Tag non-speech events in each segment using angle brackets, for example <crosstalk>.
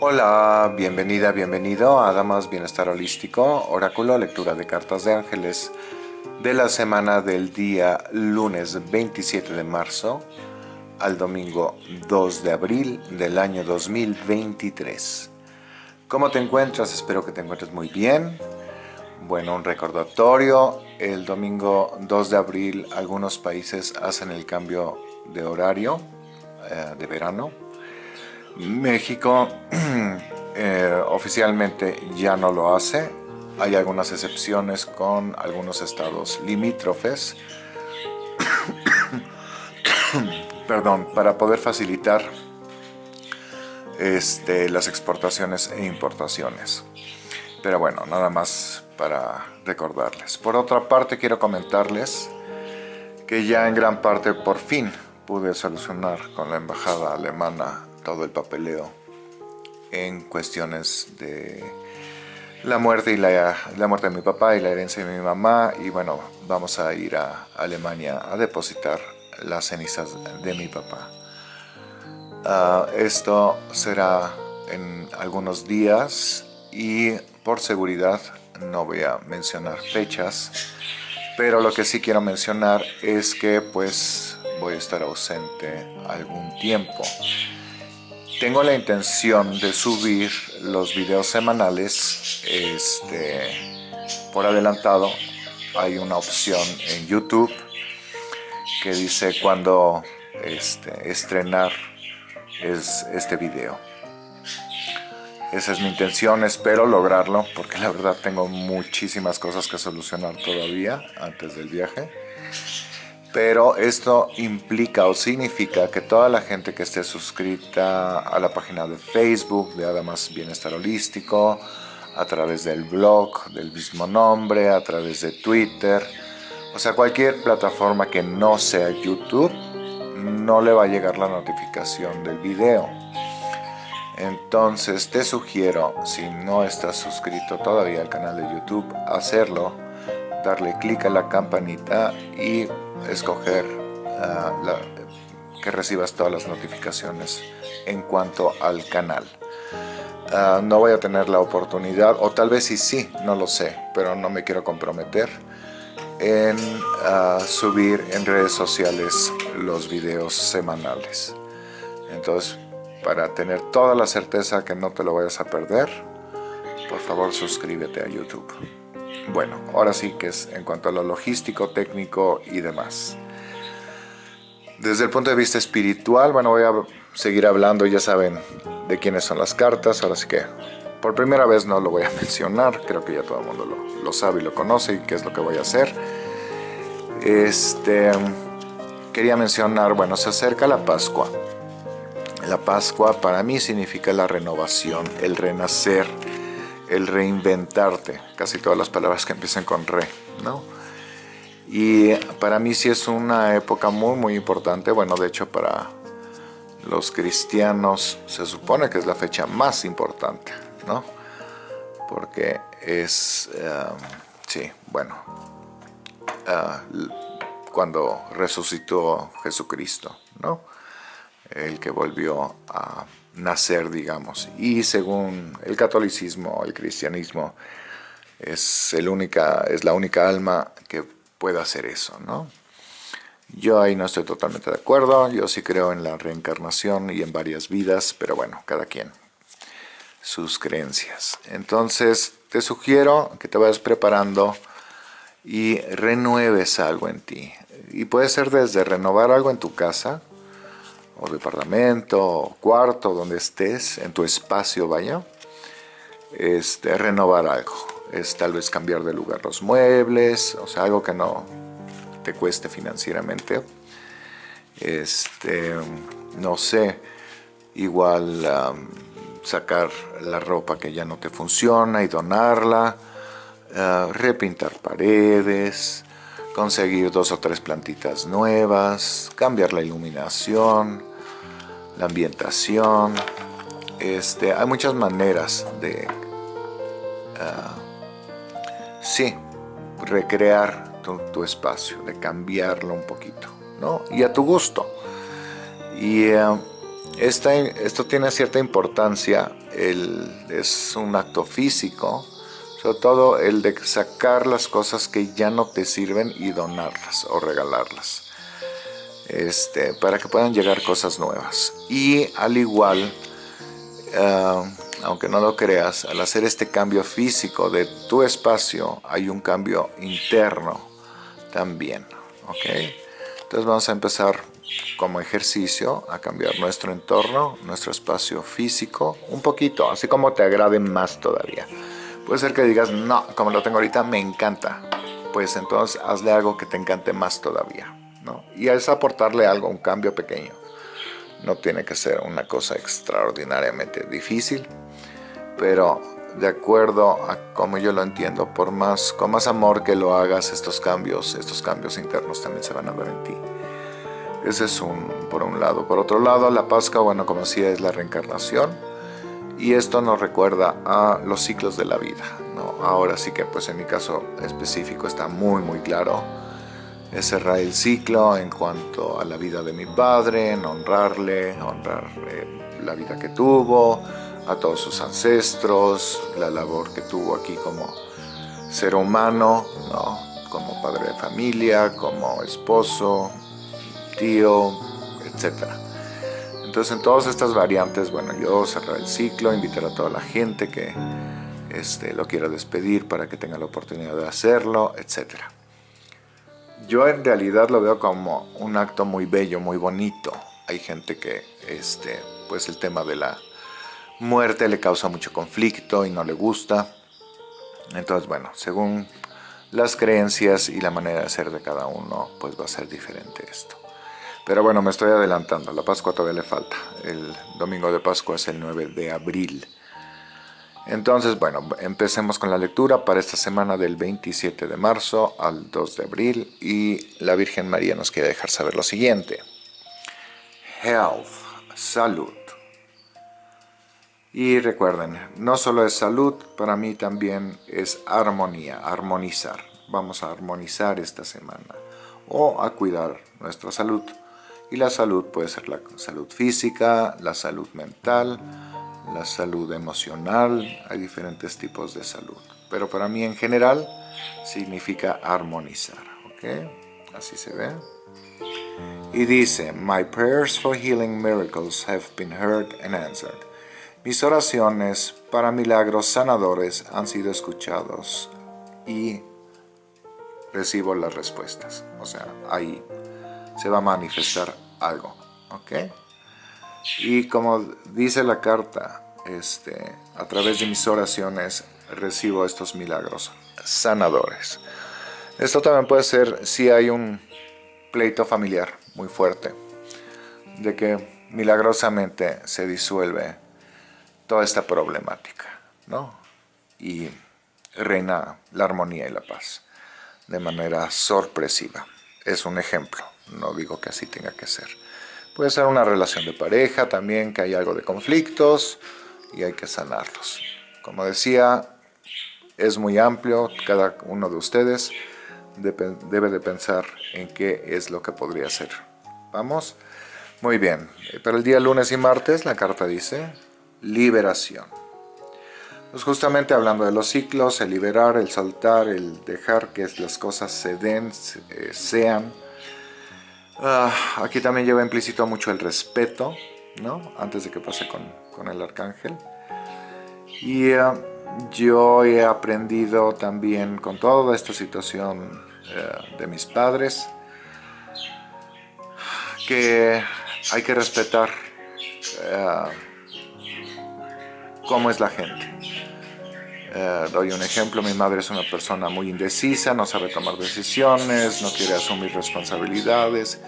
Hola, bienvenida, bienvenido a Damas Bienestar Holístico, Oráculo, lectura de cartas de ángeles de la semana del día lunes 27 de marzo al domingo 2 de abril del año 2023. ¿Cómo te encuentras? Espero que te encuentres muy bien. Bueno, un recordatorio, el domingo 2 de abril algunos países hacen el cambio de horario eh, de verano México <clears throat> eh, oficialmente ya no lo hace. Hay algunas excepciones con algunos estados limítrofes. <clears throat> Perdón, para poder facilitar este, las exportaciones e importaciones. Pero bueno, nada más para recordarles. Por otra parte, quiero comentarles que ya en gran parte por fin pude solucionar con la embajada alemana todo el papeleo en cuestiones de la muerte y la, la, muerte de mi papá y la herencia de mi mamá y bueno, vamos a ir a Alemania a depositar las cenizas de mi papá. Ah, esto será en algunos días y por seguridad no voy a mencionar fechas, pero lo que sí quiero mencionar es que pues voy a estar ausente algún tiempo. Tengo la intención de subir los videos semanales este, por adelantado. Hay una opción en YouTube que dice cuándo este, estrenar es este video. Esa es mi intención, espero lograrlo porque la verdad tengo muchísimas cosas que solucionar todavía antes del viaje pero esto implica o significa que toda la gente que esté suscrita a la página de Facebook de Además Bienestar Holístico, a través del blog del mismo nombre, a través de Twitter, o sea, cualquier plataforma que no sea YouTube, no le va a llegar la notificación del video. Entonces te sugiero, si no estás suscrito todavía al canal de YouTube, hacerlo, darle clic a la campanita y escoger ah, que recibas todas las notificaciones en cuanto al canal. Ah, no voy a tener la oportunidad, o tal vez sí, sí, no lo sé, pero no me quiero comprometer en ah, subir en redes sociales los videos semanales. Entonces, para tener toda la certeza que no te lo vayas a perder, por favor suscríbete a YouTube. Bueno, ahora sí que es en cuanto a lo logístico, técnico y demás. Desde el punto de vista espiritual, bueno, voy a seguir hablando, ya saben de quiénes son las cartas, ahora sí que por primera vez no lo voy a <laughs> mencionar, creo que ya todo el mundo lo, sabe y lo conoce y qué es lo que voy a hacer. Este, quería mencionar, bueno, se acerca la Pascua. La Pascua para mí significa la renovación, el renacer, el reinventarte, casi todas las palabras que empiezan con re, ¿no? Y para mí sí es una época muy muy importante, bueno de hecho para los cristianos se supone que es la fecha más importante, ¿no? Porque es, um, sí, bueno, uh, cuando resucitó Jesucristo, ¿no? El que volvió a nacer, digamos. Y según el catolicismo, el cristianismo, es, el única, es la única alma que puede hacer eso, ¿no? Yo ahí no estoy totalmente de acuerdo, yo sí creo en la reencarnación y en varias vidas, pero bueno, cada quien sus creencias. Entonces, te sugiero que te vayas preparando y renueves algo en ti. Y puede ser desde renovar algo en tu casa, o departamento, o cuarto, donde estés, en tu espacio, vaya, este, renovar algo. Es tal vez cambiar de lugar los muebles, o sea, algo que no te cueste financieramente. Este, no sé, igual sacar la ropa que ya no te funciona y donarla, ah, repintar paredes, conseguir dos o tres plantitas nuevas, cambiar la iluminación, la ambientación. Este, hay muchas maneras de, uh, sí, recrear tu, espacio, de cambiarlo un poquito, ¿no? Y a tu gusto. Y uh, esto tiene cierta importancia es un acto físico, sobre todo el de sacar las cosas que ya no te sirven y donarlas o regalarlas. Este, para que puedan llegar cosas nuevas. Y al igual, ah, aunque no lo creas, al hacer este cambio físico de tu espacio, hay un cambio interno también. ¿ok? Entonces vamos a empezar como ejercicio a cambiar nuestro entorno, nuestro espacio físico, un poquito, así como te agrade más todavía. Puede ser que digas, no, como lo tengo ahorita, me encanta. Pues entonces hazle algo que te encante más todavía. ¿No? Y es aportarle algo, un cambio pequeño. No tiene que ser una cosa extraordinariamente difícil, pero de acuerdo a como yo lo entiendo, por más, con más amor que lo hagas, estos cambios, estos cambios internos también se van a ver en ti. Ese es un, por un lado. Por otro lado, la Pascua, bueno, como decía, es la reencarnación. Y esto nos recuerda a los ciclos de la vida. ¿no? Ahora sí que, pues en mi caso específico, está muy, muy claro. Es cerrar el ciclo en cuanto a la vida de mi padre, honrarle, honrar eh, la vida que tuvo, a todos sus ancestros, la labor que tuvo aquí como ser humano, ¿no? como padre de familia, como esposo, tío, etc. Entonces en todas estas variantes, bueno, yo cerrar el ciclo, invitar a toda la gente que este, lo quiera despedir para que tenga la oportunidad de hacerlo, etc. Yo en realidad lo veo como un acto muy bello, muy bonito. Hay gente que, este, pues el tema de la muerte le causa mucho conflicto y no le gusta. Entonces, bueno, según las creencias y la manera de ser de cada uno, pues va a ser diferente esto. Pero bueno, me estoy adelantando, la Pascua todavía le falta. El domingo de Pascua es el 9 de abril. Entonces, bueno, empecemos con la lectura para esta semana del 27 de marzo al 2 de abril y la Virgen María nos quiere dejar saber lo siguiente. Health, salud. Y recuerden, no solo es salud, para mí también es armonía, armonizar. Vamos a armonizar esta semana o a cuidar nuestra salud. Y la salud puede ser la salud física, la salud mental, la salud emocional, hay diferentes tipos de salud. Pero para mí en general significa armonizar, ¿ok? Así se ve. Y dice, My prayers for healing miracles have been heard and answered. Mis oraciones para milagros sanadores han sido escuchados y recibo las respuestas. O sea, ahí se va a manifestar algo, ¿ok? Y como dice la carta, este, a través de mis oraciones recibo estos milagros sanadores. Esto también puede ser si hay un pleito familiar muy fuerte, de que milagrosamente se disuelve toda esta problemática, ¿no? Y reina la armonía y la paz de manera sorpresiva. Es un ejemplo no digo que así tenga que ser. Puede ser una relación de pareja también, que hay algo de conflictos y hay que sanarlos. Como decía, es muy amplio, cada uno de ustedes debe de pensar en qué es lo que podría ser. ¿Vamos? Muy bien, para el día lunes y martes la carta dice liberación. Pues justamente hablando de los ciclos, el liberar, el saltar, el dejar que las cosas se den, eh, sean, Ah, aquí también lleva implícito mucho el respeto, ¿no? Antes de que pase con, el arcángel. Y eh, yo he aprendido también con toda esta situación eh, de mis padres que hay que respetar eh, cómo es la gente. Eh, doy un ejemplo, mi madre es una persona muy indecisa, no sabe tomar decisiones, no quiere asumir responsabilidades.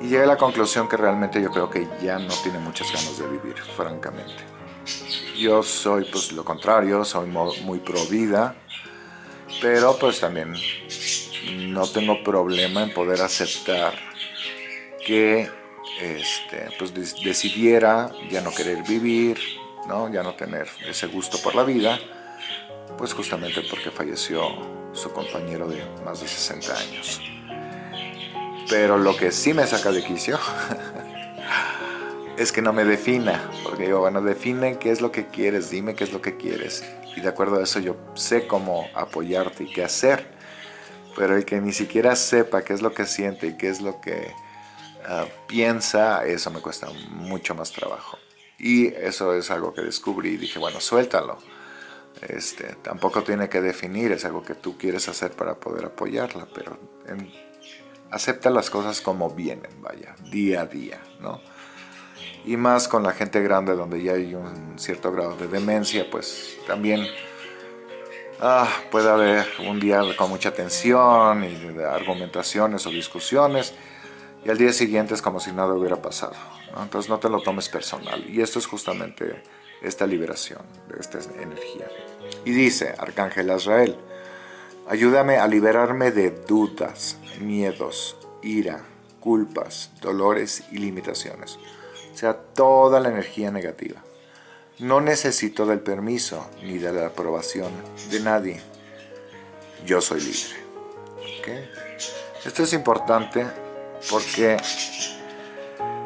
Y llegué a la conclusión que realmente yo creo que ya no tiene muchas ganas de vivir, francamente. Yo soy pues lo contrario, soy muy pro vida, pero pues también no tengo problema en poder aceptar que este, pues decidiera ya no querer vivir, ¿no? ya no tener ese gusto por la vida, pues justamente porque falleció su compañero de más de 60 años. Pero lo que sí me saca de quicio <laughs> es que no me defina, porque digo, bueno, define qué es lo que quieres, dime qué es lo que quieres, y de acuerdo a eso yo sé cómo apoyarte y qué hacer, pero el que ni siquiera sepa qué es lo que siente y qué es lo que ah, piensa, eso me cuesta mucho más trabajo. Y eso es algo que descubrí y dije, bueno, suéltalo. Este, tampoco tiene que definir, es algo que tú quieres hacer para poder apoyarla, pero acepta las cosas como vienen, vaya, día a día, ¿no? Y más con la gente grande donde ya hay un cierto grado de demencia, pues también ah, puede haber un día con mucha tensión y argumentaciones o discusiones y al día siguiente es como si nada hubiera pasado. Entonces no te lo tomes personal. Y esto es justamente esta liberación de esta energía. Y dice, Arcángel Azrael, ayúdame a liberarme de dudas, miedos, ira, culpas, dolores y limitaciones. O sea, toda la energía negativa. No necesito del permiso ni de la aprobación de nadie. Yo soy libre. Esto es importante porque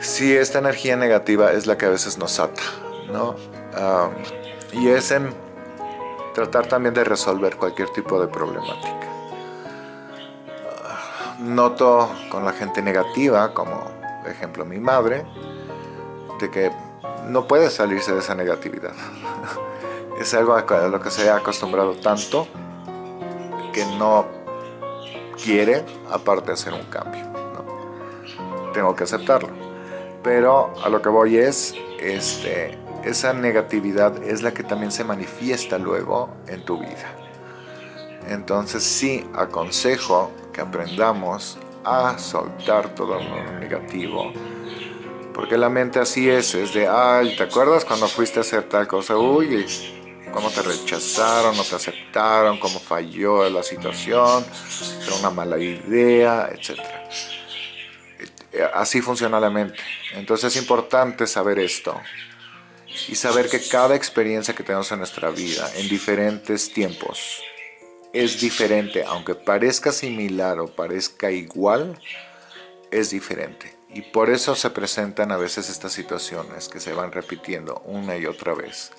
si esta energía negativa es la que a veces nos ata, ¿no? y es en tratar también de resolver cualquier tipo de problemática. Noto con la gente negativa, como ejemplo mi madre, de que no puede salirse de esa negatividad. <laughs> es algo a lo que se ha acostumbrado tanto que no quiere, aparte hacer un cambio. Tengo que aceptarlo. Pero a lo que voy es, este, esa negatividad es la que también se manifiesta luego en tu vida. Entonces sí aconsejo que aprendamos a soltar todo lo negativo. Porque la mente así es, es de, ay, ¿te acuerdas cuando fuiste a hacer tal cosa? Uy, cómo te rechazaron, no te aceptaron, cómo falló la situación, era una mala idea, etc. Así funciona la mente. Entonces es importante saber esto y saber que cada experiencia que tenemos en nuestra vida, en diferentes tiempos, es diferente, aunque parezca similar o parezca igual, es diferente. Y por eso se presentan a veces estas situaciones que se van repitiendo una y otra vez.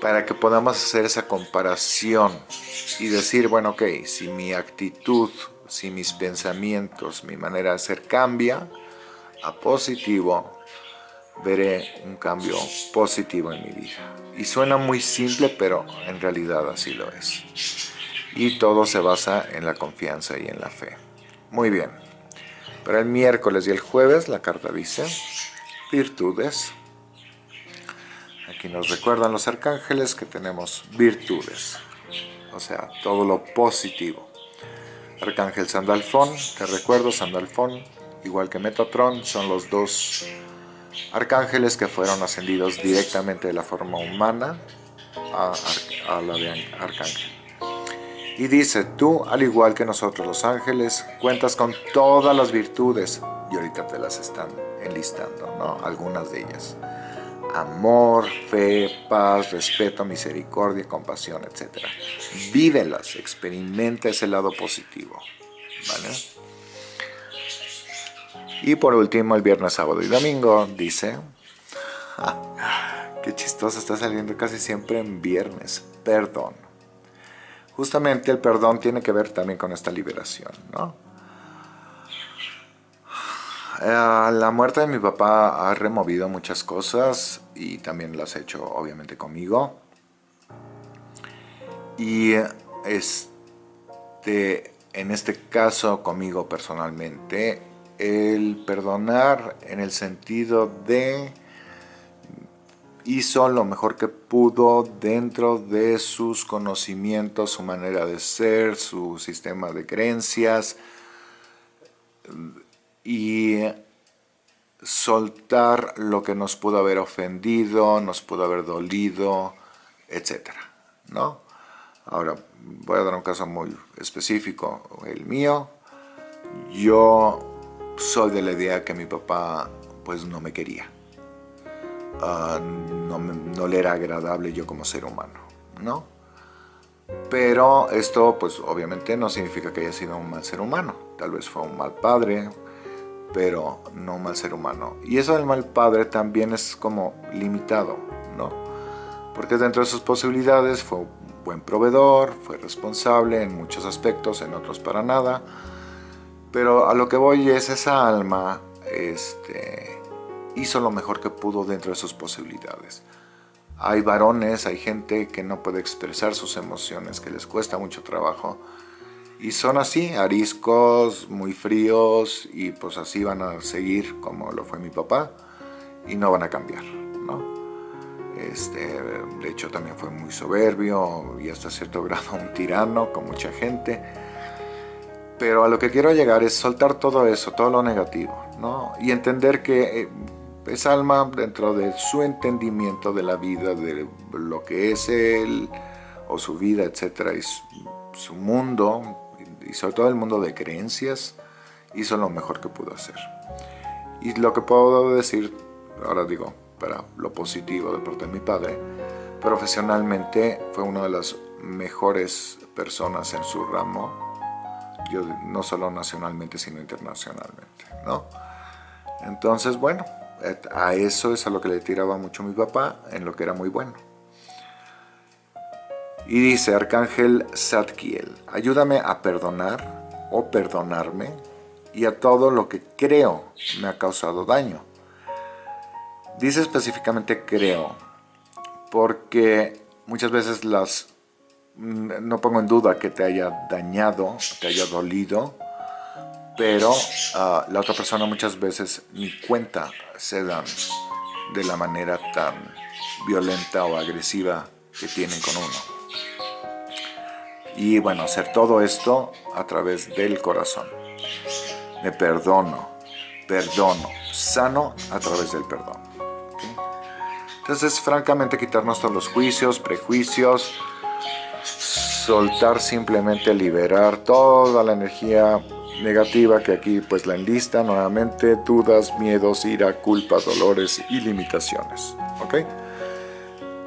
Para que podamos hacer esa comparación y decir, bueno, ok, si mi actitud, si mis pensamientos, mi manera de ser cambia a positivo, veré un cambio positivo en mi vida. Y suena muy simple, pero en realidad así lo es. Y todo se basa en la confianza y en la fe. Muy bien. Para el miércoles y el jueves la carta dice virtudes. Aquí nos recuerdan los arcángeles que tenemos virtudes. O sea, todo lo positivo. Arcángel Sandalfón, te recuerdo, Sandalfón, igual que Metatron, son los dos arcángeles que fueron ascendidos directamente de la forma humana a, la de arcángel. Y dice, tú, al igual que nosotros los ángeles, cuentas con todas las virtudes, y ahorita te las están enlistando, ¿no? Algunas de ellas. Amor, fe, paz, respeto, misericordia, compasión, etc. Vívelas, experimenta ese lado positivo, ¿vale? Y por último, el viernes, sábado y domingo, dice... Ah, qué chistoso, está saliendo casi siempre en viernes. Perdón. Justamente el perdón tiene que ver también con esta liberación, ¿no? Eh, la muerte de mi papá ha removido muchas cosas y también las ha hecho obviamente conmigo. Y este, en este caso conmigo personalmente el perdonar en el sentido de hizo lo mejor que pudo dentro de sus conocimientos, su manera de ser, su sistema de creencias y soltar lo que nos pudo haber ofendido, nos pudo haber dolido, etc. ¿no? Ahora, voy a dar un caso muy específico, el mío. Yo soy de la idea que mi papá pues no me quería. Ah, no, no, le era agradable yo como ser humano, ¿no? Pero esto pues obviamente no significa que haya sido un mal ser humano. Tal vez fue un mal padre, pero no mal ser humano. Y eso del mal padre también es como limitado, ¿no? Porque dentro de sus posibilidades fue un buen proveedor, fue responsable en muchos aspectos, en otros para nada. Pero a lo que voy es esa alma este, hizo lo mejor que pudo dentro de sus posibilidades. Hay varones, hay gente que no puede expresar sus emociones, que les cuesta mucho trabajo. Y son así, ariscos, muy fríos, y pues así van a seguir como lo fue mi papá, y no van a cambiar, ¿no? Este, de hecho también fue muy soberbio y hasta cierto <laughs> grado un tirano con mucha gente. Pero a lo que quiero llegar es soltar todo eso, todo lo negativo, ¿no? Y entender que eh, es alma dentro de su entendimiento de la vida, de lo que es él o su vida, etcétera, y su, mundo, sobre todo el mundo de creencias, hizo lo mejor que pudo hacer. Y lo que puedo decir, ahora digo, para lo positivo de parte de mi padre, profesionalmente fue una de las mejores personas en su ramo, yo, no solo nacionalmente, sino internacionalmente, ¿no? Entonces, bueno, a eso es a lo que le tiraba mucho mi papá, en lo que era muy bueno. Y dice Arcángel Zadkiel, ayúdame a perdonar o perdonarme y a todo lo que creo me ha causado daño. Dice específicamente creo, porque muchas veces las mm, no pongo en duda que te haya dañado, te haya dolido, pero ah, la otra persona muchas veces ni cuenta se dan de la manera tan violenta o agresiva que tienen con uno. Y bueno, hacer todo esto a través del corazón. Me perdono, perdono, sano a través del perdón. Entonces, francamente, quitarnos todos los juicios, prejuicios, soltar simplemente, liberar toda la energía negativa que aquí pues la enlista nuevamente, dudas, miedos, ira, culpa, dolores y limitaciones. ¿Ok?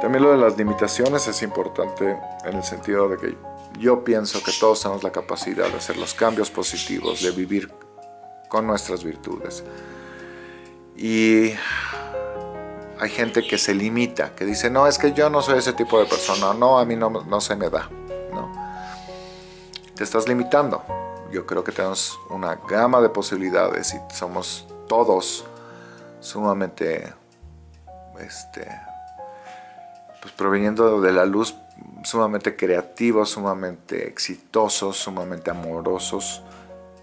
También lo de las limitaciones es importante en el sentido de que yo pienso que todos tenemos la capacidad de hacer los cambios positivos, de vivir con nuestras virtudes. Y hay gente que se limita, que dice, no, es que yo no soy ese tipo de persona, no, a mí no, no se me da. Te estás limitando yo creo que tenemos una gama de posibilidades y somos todos sumamente, este, pues proveniendo de la luz, sumamente creativos, sumamente exitosos, sumamente amorosos,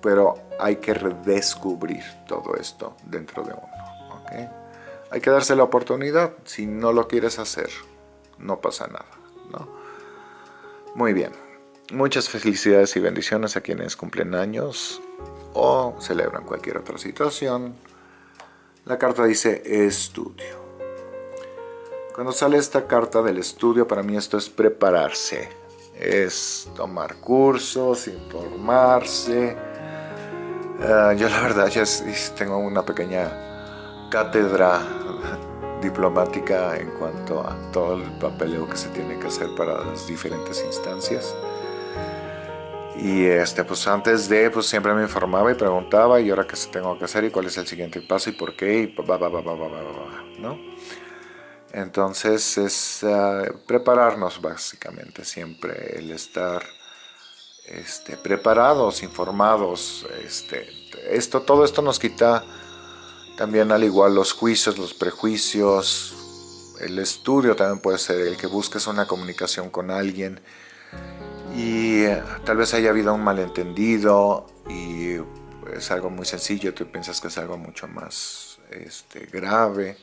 pero hay que redescubrir todo esto dentro de uno. ¿okay? Hay que darse la oportunidad, si no lo quieres hacer, no pasa nada. ¿no? Muy bien. Muchas felicidades y bendiciones a quienes cumplen años o celebran cualquier otra situación. La carta dice estudio. Cuando sale esta carta del estudio, para mí esto es prepararse. Es tomar cursos, informarse. Ah, yo la verdad ya tengo una pequeña cátedra diplomática en cuanto a todo el papeleo que se tiene que hacer para las diferentes instancias. Y este, pues antes de, pues siempre me informaba y preguntaba, y ahora qué tengo que hacer, y cuál es el siguiente paso, y por qué, y va, va, va, va, va, va, ¿no? Entonces es ah, prepararnos básicamente, siempre el estar este, preparados, informados, este, esto, todo esto nos quita también al igual los juicios, los prejuicios, el estudio también puede ser el que busques una comunicación con alguien, y eh, tal vez haya habido un malentendido y es algo muy sencillo, tú piensas que es algo mucho más este, grave,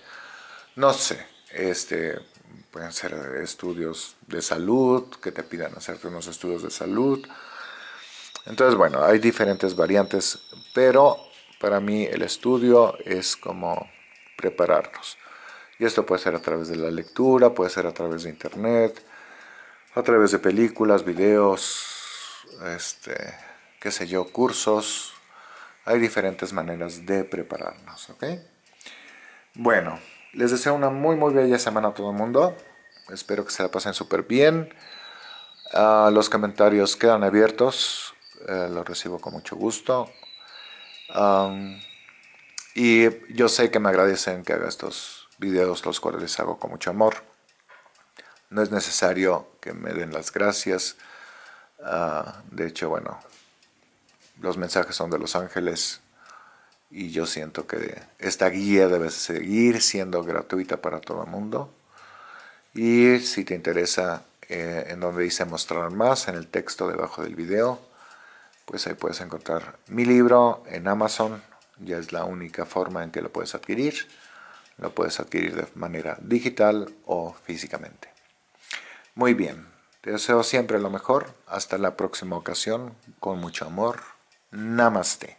no sé, este, pueden ser estudios de salud, que te pidan hacerte unos estudios de salud, entonces bueno, hay diferentes variantes, pero para mí el estudio es como prepararnos, y esto puede ser a través de la lectura, puede ser a través de internet, a través de películas, videos, este, qué sé yo, cursos. Hay diferentes maneras de prepararnos, ¿ok? Bueno, les deseo una muy muy bella semana a todo el mundo. Espero que se la pasen súper bien. Ah, los comentarios quedan abiertos. Eh, los recibo con mucho gusto. Y yo sé que me agradecen que haga estos videos, los cuales les hago con mucho amor. No es necesario que me den las gracias. Ah, de hecho, bueno, los mensajes son de los ángeles y yo siento que esta guía debe seguir siendo gratuita para todo el mundo. Y si te interesa eh, en donde dice mostrar más, en el texto debajo del video, pues ahí puedes encontrar mi libro en Amazon. Ya es la única forma en que lo puedes adquirir. Lo puedes adquirir de manera digital o físicamente. Muy bien, te deseo siempre lo mejor. Hasta la próxima ocasión, con mucho amor. Namaste.